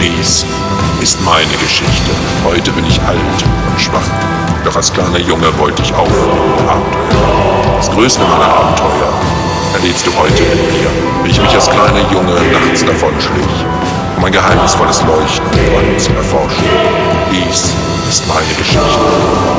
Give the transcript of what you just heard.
Dies ist meine Geschichte. Heute bin ich alt und schwach. Doch als kleiner Junge wollte ich auch Abenteuer. Das größte meiner Abenteuer erlebst du heute mit mir, wie ich mich als kleiner Junge nachts davon schlich, um ein geheimnisvolles Leuchten und Brand zu erforschen. Dies ist meine Geschichte.